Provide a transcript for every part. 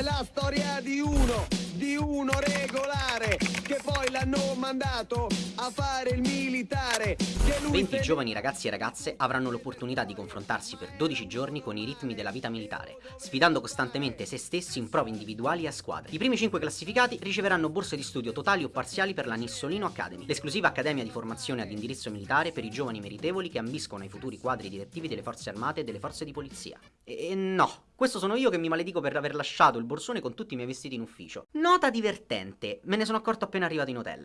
La storia di uno, di uno regolare, che poi l'hanno mandato a fare il militare. 20 giovani ragazzi e ragazze avranno l'opportunità di confrontarsi per 12 giorni con i ritmi della vita militare, sfidando costantemente se stessi in prove individuali e a squadre. I primi 5 classificati riceveranno borse di studio totali o parziali per la Nissolino Academy, l'esclusiva accademia di formazione ad indirizzo militare per i giovani meritevoli che ambiscono ai futuri quadri direttivi delle forze armate e delle forze di polizia. E no, questo sono io che mi maledico per aver lasciato il borsone con tutti i miei vestiti in ufficio. Nota divertente, me ne sono accorto appena arrivato in hotel.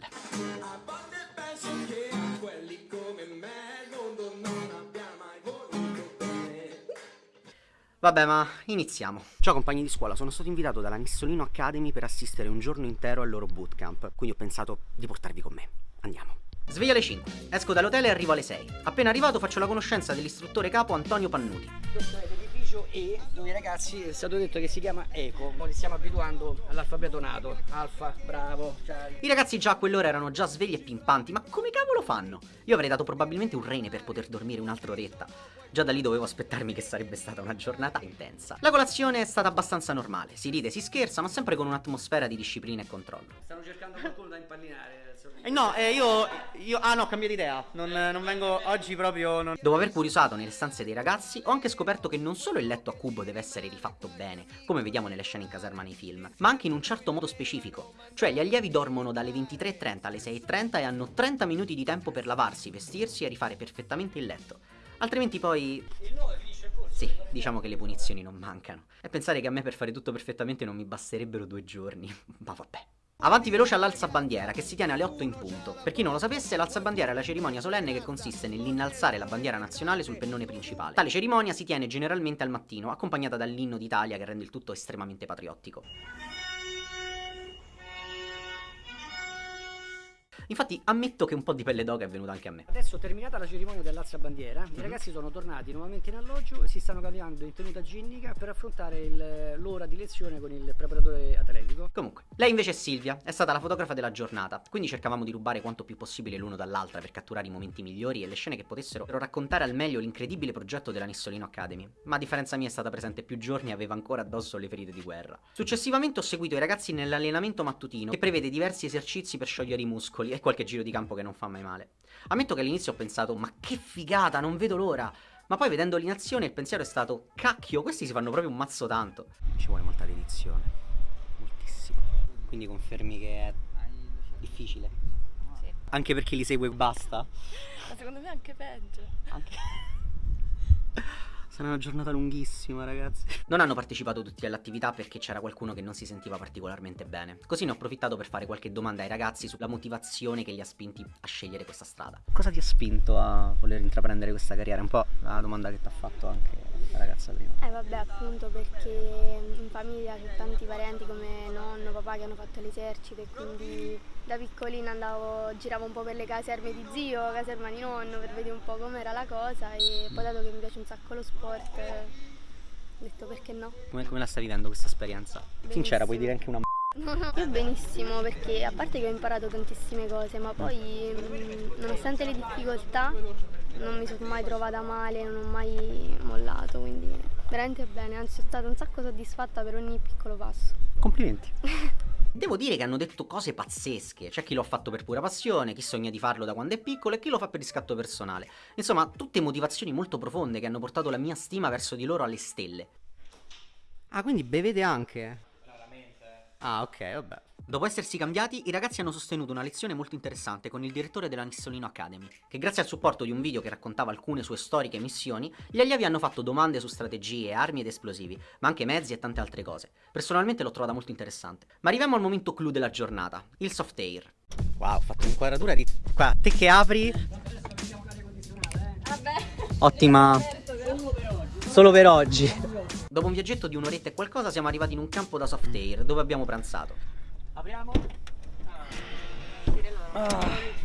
Vabbè, ma iniziamo. Ciao compagni di scuola, sono stato invitato dalla Nissolino Academy per assistere un giorno intero al loro bootcamp, quindi ho pensato di portarvi con me. Andiamo. Sveglia alle 5, esco dall'hotel e arrivo alle 6. Appena arrivato faccio la conoscenza dell'istruttore capo Antonio Pannuti. L'edificio E, dove i ragazzi è stato detto che si chiama Eco. Li stiamo abituando all'alfabeto nato. Alfa, bravo, Charlie. I ragazzi già a quell'ora erano già svegli e pimpanti, ma come cavolo fanno? Io avrei dato probabilmente un rene per poter dormire un'altra oretta. Già da lì dovevo aspettarmi che sarebbe stata una giornata intensa. La colazione è stata abbastanza normale, si ride, si scherza, ma sempre con un'atmosfera di disciplina e controllo. Stanno cercando qualcuno da impallinare. Eh no, eh, io, io... Ah no, ho cambiato idea. Non, non vengo oggi proprio... Non... Dopo aver curiosato nelle stanze dei ragazzi, ho anche scoperto che non solo il letto a cubo deve essere rifatto bene, come vediamo nelle scene in caserma nei film, ma anche in un certo modo specifico. Cioè gli allievi dormono dalle 23.30 alle 6.30 e hanno 30 minuti di tempo per lavarsi, vestirsi e rifare perfettamente il letto. Altrimenti poi... Sì, diciamo che le punizioni non mancano. E pensare che a me per fare tutto perfettamente non mi basterebbero due giorni. Ma vabbè. Avanti veloce all'alzabandiera, che si tiene alle 8 in punto. Per chi non lo sapesse, l'alzabandiera è la cerimonia solenne che consiste nell'innalzare la bandiera nazionale sul pennone principale. Tale cerimonia si tiene generalmente al mattino, accompagnata dall'inno d'Italia che rende il tutto estremamente patriottico. Infatti ammetto che un po' di pelle d'oca è venuta anche a me. Adesso terminata la cerimonia dell'alza bandiera, mm -hmm. i mhm. ragazzi sono tornati nuovamente in alloggio e si stanno cambiando in tenuta ginnica per affrontare l'ora di lezione con il preparatore atletico. Comunque, lei invece è Silvia, è stata la fotografa della giornata, quindi cercavamo di rubare quanto più possibile l'uno dall'altra per catturare i momenti migliori e le scene che potessero raccontare al meglio l'incredibile progetto della Nissolino Academy. Ma a differenza mia è stata presente più giorni e aveva ancora addosso le ferite di guerra. Successivamente ho seguito i ragazzi nell'allenamento mattutino che prevede diversi esercizi per sciogliere i muscoli e qualche giro di campo che non fa mai male. Ammetto che all'inizio ho pensato, ma che figata, non vedo l'ora. Ma poi vedendoli in azione il pensiero è stato, cacchio, questi si fanno proprio un mazzo tanto. Ci vuole molta dedizione, moltissimo. Quindi confermi che è difficile? Sì. Anche perché li segue e basta? Ma secondo me è anche peggio. Anche... Sarà una giornata lunghissima ragazzi. Non hanno partecipato tutti all'attività perché c'era qualcuno che non si sentiva particolarmente bene. Così ne ho approfittato per fare qualche domanda ai ragazzi sulla motivazione che li ha spinti a scegliere questa strada. Cosa ti ha spinto a voler intraprendere questa carriera? Un po' la domanda che ti ha fatto anche ragazza prima Eh vabbè appunto perché in famiglia c'è tanti parenti come nonno, papà che hanno fatto l'esercito e quindi da piccolina andavo, giravo un po' per le caserme di zio, caserma di nonno per vedere un po' com'era la cosa e poi dato che mi piace un sacco lo sport ho detto perché no. Come, come la stai vivendo questa esperienza? Benissimo. Sincera, puoi dire anche una io benissimo perché a parte che ho imparato tantissime cose ma poi mh, nonostante le difficoltà non mi sono mai trovata male, non ho mai mollato quindi veramente bene, anzi sono stata un sacco soddisfatta per ogni piccolo passo. Complimenti! Devo dire che hanno detto cose pazzesche, c'è chi lo ha fatto per pura passione, chi sogna di farlo da quando è piccolo e chi lo fa per riscatto personale. Insomma, tutte motivazioni molto profonde che hanno portato la mia stima verso di loro alle stelle. Ah, quindi bevete anche? Raramente. Ah, ok, vabbè. Dopo essersi cambiati, i ragazzi hanno sostenuto una lezione molto interessante con il direttore della Nissolino Academy, che grazie al supporto di un video che raccontava alcune sue storiche missioni, gli allievi hanno fatto domande su strategie, armi ed esplosivi, ma anche mezzi e tante altre cose. Personalmente l'ho trovata molto interessante. Ma arriviamo al momento clou della giornata, il soft air. Wow, ho fatto un'inquadratura di... Qua, te che apri... Vabbè. Ottima... Solo per oggi. Dopo un viaggetto di un'oretta e qualcosa siamo arrivati in un campo da soft air, dove abbiamo pranzato. Apriamo. Ah.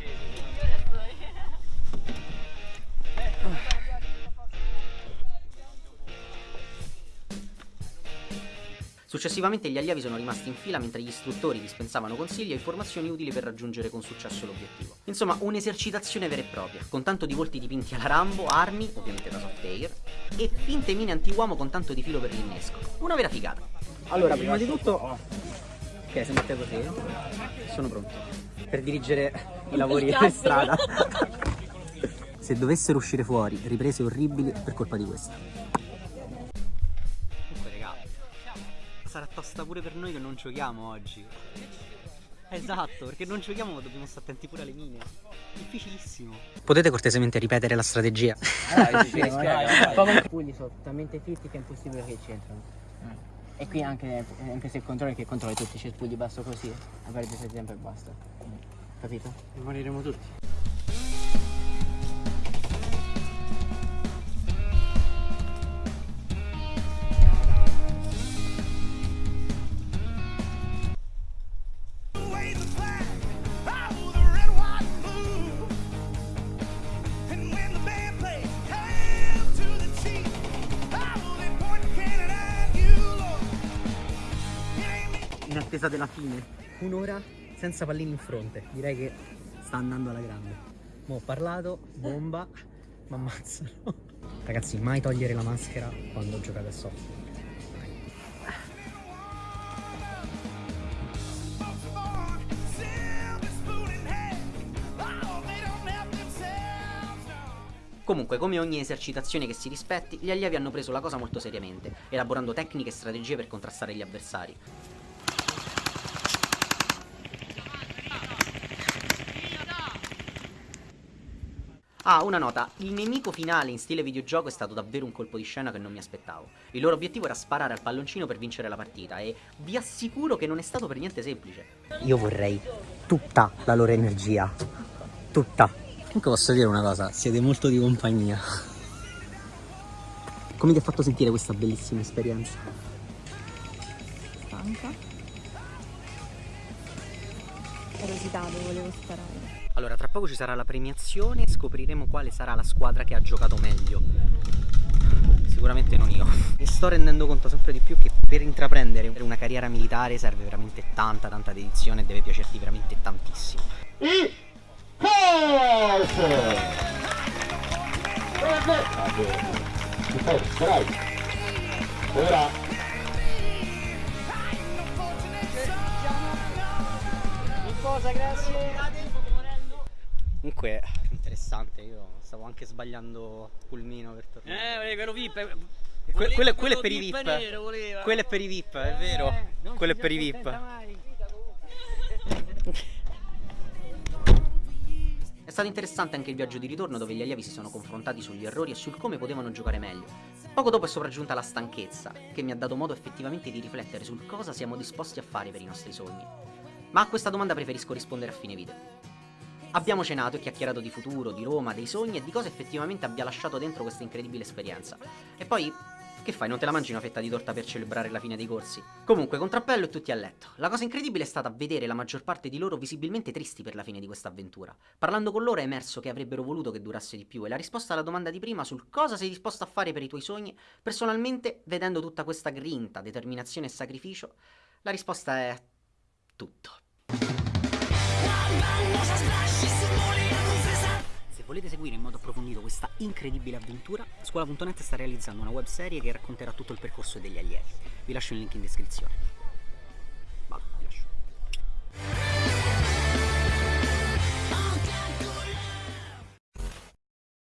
Successivamente gli allievi sono rimasti in fila mentre gli istruttori dispensavano consigli e informazioni utili per raggiungere con successo l'obiettivo. Insomma, un'esercitazione vera e propria, con tanto di volti dipinti alla Rambo, armi, ovviamente da soft air, e finte mine anti-uomo con tanto di filo per l'innesco. Una vera figata. Allora, prima di tutto... Ok, se mette così. Sono pronto. Per dirigere i lavori per strada. se dovessero uscire fuori riprese orribili per colpa di questa. Comunque, raga, sarà tosta pure per noi che non giochiamo oggi. Esatto, perché non giochiamo ma dobbiamo stare attenti pure alle mine. Difficilissimo. Potete cortesemente ripetere la strategia? I pugni sono talmente fitti che è impossibile che ci entrano. E qui anche, anche se controlli che controlli tutti i cespugli basso così, a perdere tempo e basta. Capito? Moriremo tutti. Me. In attesa della fine. Un'ora senza pallini in fronte. Direi che sta andando alla grande. Mo ho parlato, bomba, ma ammazzano. Ragazzi, mai togliere la maschera quando giocate a no. Comunque, come ogni esercitazione che si rispetti, gli allievi hanno preso la cosa molto seriamente, elaborando tecniche e strategie per contrastare gli avversari. Ah, una nota, il nemico finale in stile videogioco è stato davvero un colpo di scena che non mi aspettavo. Il loro obiettivo era sparare al palloncino per vincere la partita e vi assicuro che non è stato per niente semplice. Io vorrei tutta la loro energia. Tutta. Comunque posso dire una cosa, siete molto di compagnia. Come ti ha fatto sentire questa bellissima esperienza? stanca. Ero esitato, volevo sparare. Allora, tra poco ci sarà la premiazione e scopriremo quale sarà la squadra che ha giocato meglio. Sicuramente non io. Mi sto rendendo conto sempre di più che per intraprendere una carriera militare serve veramente tanta, tanta dedizione e deve piacerti veramente tantissimo. Comunque, interessante, io stavo anche sbagliando pulmino per tornare. Eh, quello VIP. Que- quello, quello è per i VIP. Quello è per i VIP, è vero. quello è per i VIP. È stato interessante anche il viaggio di ritorno dove gli allievi si sono confrontati sugli errori e sul come potevano giocare meglio. Poco dopo è sopraggiunta la stanchezza, che mi ha dato modo effettivamente di riflettere sul cosa siamo disposti a fare per i nostri sogni. Ma a questa domanda preferisco rispondere a fine video. Abbiamo cenato e chiacchierato di futuro, di Roma, dei sogni e di cosa effettivamente abbia lasciato dentro questa incredibile esperienza. E poi, che fai, non te la mangi una fetta di torta per celebrare la fine dei corsi? Comunque, contrappello e tutti a letto. La cosa incredibile è stata vedere la maggior parte di loro visibilmente tristi per la fine di questa avventura. Parlando con loro è emerso che avrebbero voluto che durasse di più e la risposta alla domanda di prima sul cosa sei disposto a fare per i tuoi sogni, personalmente, vedendo tutta questa grinta, determinazione e sacrificio, la risposta è tutto. Se volete seguire in modo approfondito questa incredibile avventura, Scuola.net sta realizzando una webserie che racconterà tutto il percorso degli allievi. Vi lascio il link in descrizione.